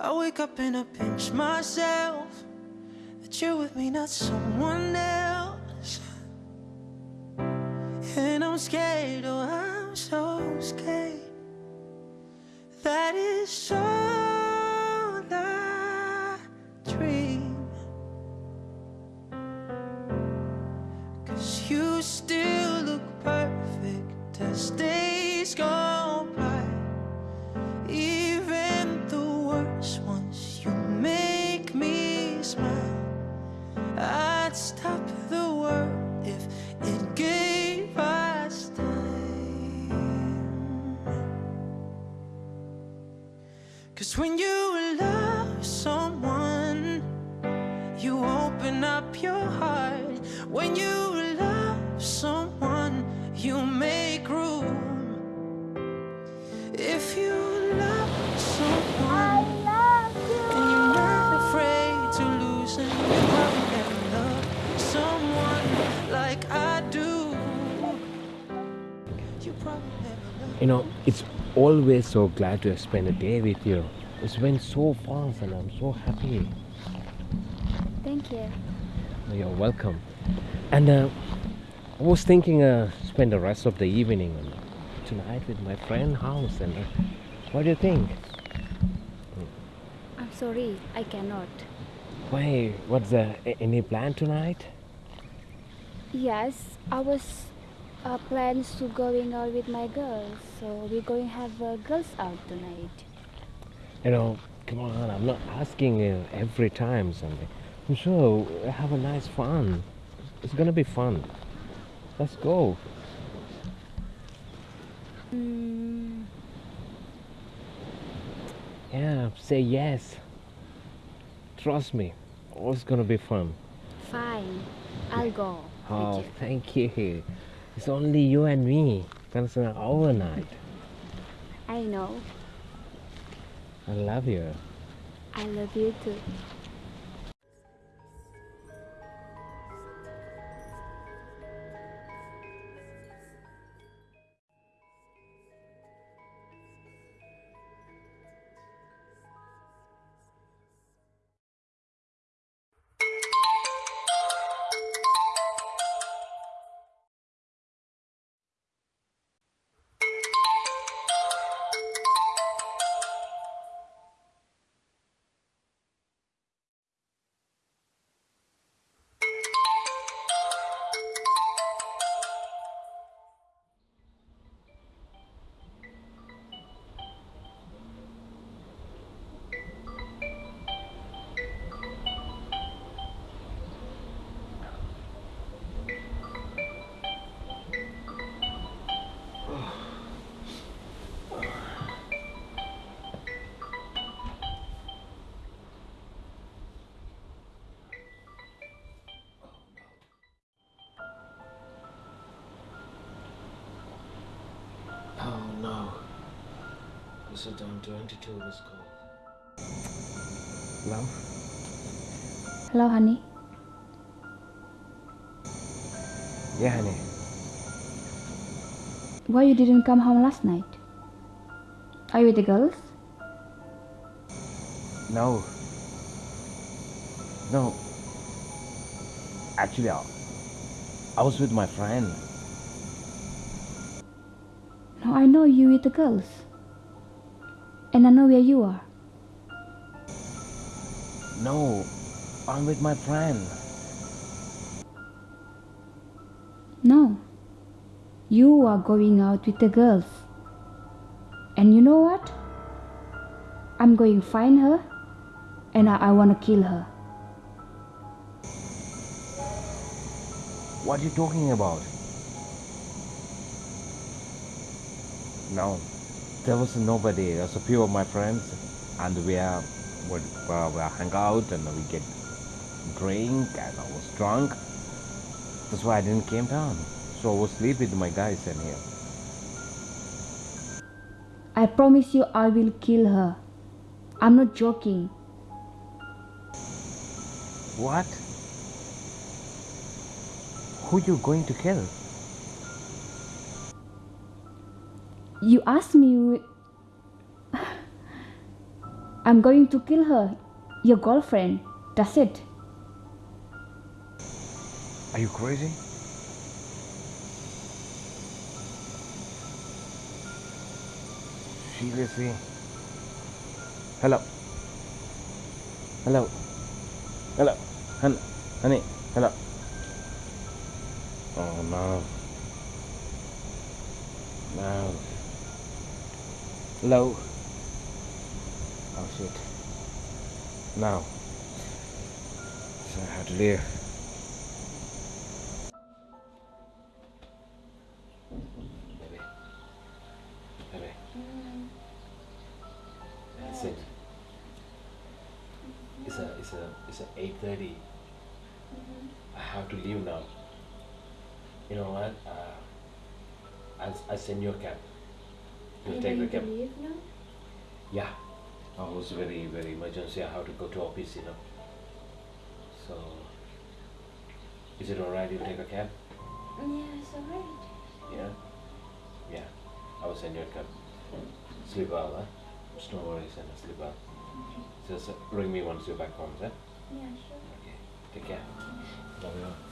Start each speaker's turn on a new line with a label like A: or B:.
A: I wake up and I pinch myself that you're with me, not someone else. And I'm scared, oh, I'm so scared. That is all I dream. Up your heart. When you love someone, you make room. If you love someone, I love you. and you're not afraid to lose them, you probably never loved someone like I do. You probably never loved.
B: You know, it's always so glad to spend a day with you. It's been so fast and I'm so happy.
C: Thank you.
B: You're welcome. And uh, I was thinking uh, spend the rest of the evening on- tonight with my friend house. And uh, what do you think?
C: I'm sorry, I cannot.
B: Why? What's the any plan tonight?
C: Yes, I was uh, plans to going out with my girls, so we're going to have uh, girls out tonight.
B: You know, come on. I'm not asking uh, every time something. Sure have a nice fun. It's gonna be fun. Let's go.
C: Mm,
B: Yeah, say yes. Trust me. It's gonna be fun.
C: fine, I'll go.
B: Oh,
C: with you.
B: thank you. It's only you and me. It's an overnight.
C: I know.
B: I love you.
C: I love you too.
A: This is down 22 was called.
B: Love?
C: Hello, honey.
B: Yeah, honey.
C: Why you didn't come home last night? Are you with the girls?
B: No. No. Actually, I, I was with my friend.
C: No, I know you with the girls. And I know where you are.
B: No, I'm with my friend.
C: No. You are going out with the girls. And you know what? I'm going to find her and I, I want to kill her.
B: What are you talking about? No, there was nobody. There's a few of my friends, and we are we uh, we hang out and we get drink, and I was drunk. That's why I didn't came down. So I was sleep with my guys in here.
C: I promise you I will kill her. I'm not joking.
B: What? Who you going to kill?
C: You asked me. I'm going to kill her, your girlfriend. That's it.
B: Are you crazy? Seriously? Hello. Hello. Hello. Honey. Honey. Hello. Oh no. No. Hello. Oh shit. Now. So I have to leave. Baby. Baby. It's a it's a it's a eight thirty. I have to leave now. You know what? Uh, I'll I send you a cab. You'll take the cab. Yeah. I was very very emergency. I have to go to office. You know. So. Is it alright? You take a cab?
C: Yes, alright.
B: Yeah. Yeah. I will send you a cab. Sleep well, huh? Just no worries and sleep well. Just uh, ring me once you're back home, huh?
C: Yeah, sure.
B: Okay. Take care. Love you.